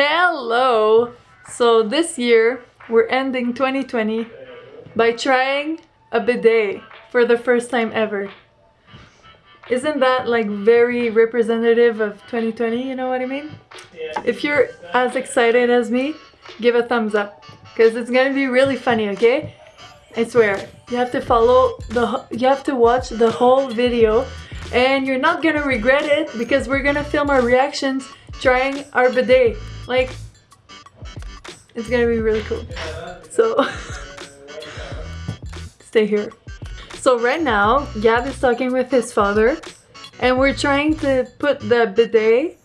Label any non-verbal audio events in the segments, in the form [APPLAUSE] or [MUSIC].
Hello! So this year, we're ending 2020 by trying a bidet for the first time ever. Isn't that like very representative of 2020, you know what I mean? If you're as excited as me, give a thumbs up because it's gonna be really funny, okay? I swear. You have to follow the you have to watch the whole video and you're not gonna regret it because we're gonna film our reactions trying our bidet. Like, it's gonna be really cool. So, [LAUGHS] stay here. So right now, Gab is talking with his father and we're trying to put the bidet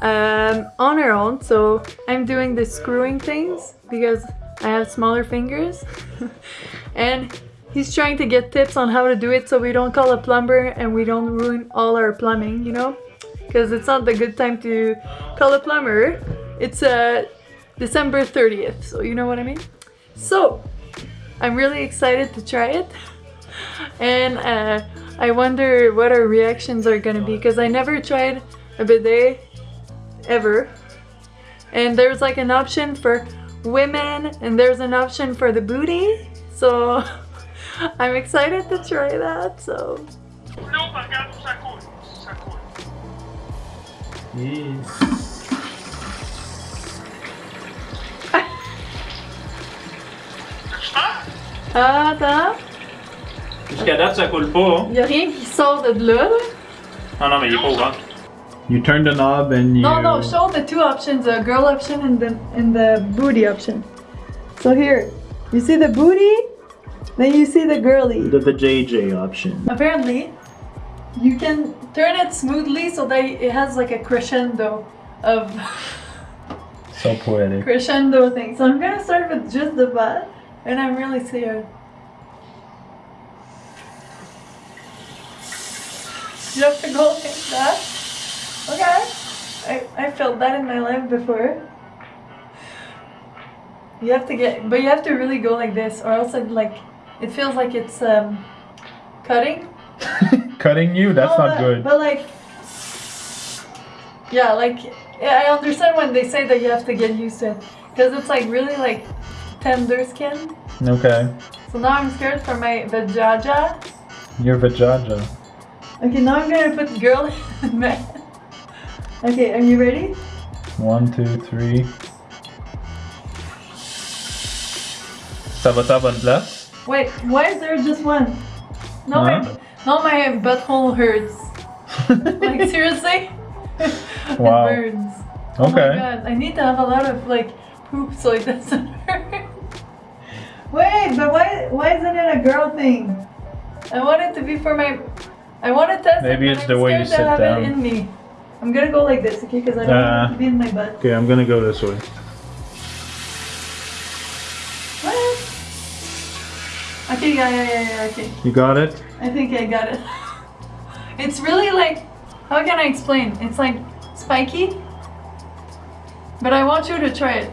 um, on our own. So I'm doing the screwing things because I have smaller fingers. [LAUGHS] and he's trying to get tips on how to do it so we don't call a plumber and we don't ruin all our plumbing, you know? Because it's not the good time to call a plumber. It's uh, December 30th, so you know what I mean? So, I'm really excited to try it. And uh, I wonder what our reactions are gonna be because I never tried a bidet ever. And there's like an option for women and there's an option for the booty. So [LAUGHS] I'm excited to try that, so. Yes. Attends. Jusqu'à date, ça coule pas. Y a rien qui sort de là, là. Ah non, mais il est pas au ventre. You turn the knob and you... No, no, show the two options, the girl option and the, and the booty option. So here, you see the booty, then you see the girly. The, the JJ option. Apparently, you can turn it smoothly so that it has like a crescendo of So poetic. [LAUGHS] crescendo thing. So I'm gonna start with just the butt, and I'm really scared. You have to go like that. Okay. I, I felt that in my life before. You have to get, but you have to really go like this, or else it like, it feels like it's um, cutting. [LAUGHS] Cutting you? That's No, not but, good. But like, yeah, like yeah, I understand when they say that you have to get used to it because it's like really like tender skin. Okay. So now I'm scared for my vajaja. Your vajaja. Okay, now I'm gonna put girl [LAUGHS] man. Okay, are you ready? One, two, three. Ça va à bonne place? Wait, why is there just one? No, my Huh? no, my butthole hurts. [LAUGHS] Like seriously? Wow. it burns. Oh my Okay. god, I need to have a lot of like poop so it doesn't [LAUGHS] hurt. Wait, but why why isn't it a girl thing? I want it to be for my I want to test Maybe it, it's but the I'm way you scared to sit have down. it in me. I'm gonna go like this, okay? Because I don't want it Uh. to be in my butt. Okay, I'm gonna go this way. What? Okay, yeah, yeah, yeah, yeah, okay. You got it? I think I got it. [LAUGHS] It's really like, how can I explain? It's like spiky, but I want you to try it.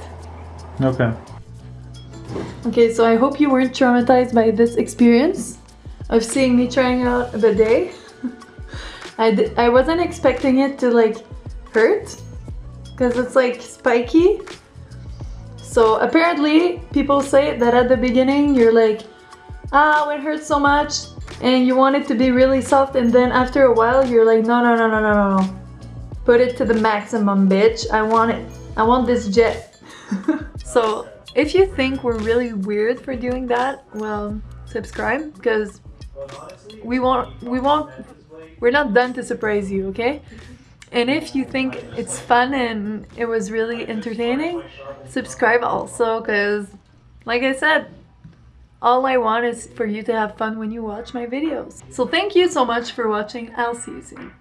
Okay. Okay, so I hope you weren't traumatized by this experience of seeing me trying out a bidet. [LAUGHS] I, d- I wasn't expecting it to like hurt because it's like spiky. So apparently people say that at the beginning you're like, ah, it hurts so much and you want it to be really soft and then after a while you're like, no, no, no, no, no, no, no. Put it to the maximum, bitch. I want it. I want this jet. [LAUGHS] so if you think we're really weird for doing that, well, subscribe because we won't, we won't, we're not done to surprise you, okay? And if you think it's fun and it was really entertaining, subscribe also because, like I said, all I want is for you to have fun when you watch my videos. So thank you so much for watching. I'll see you soon.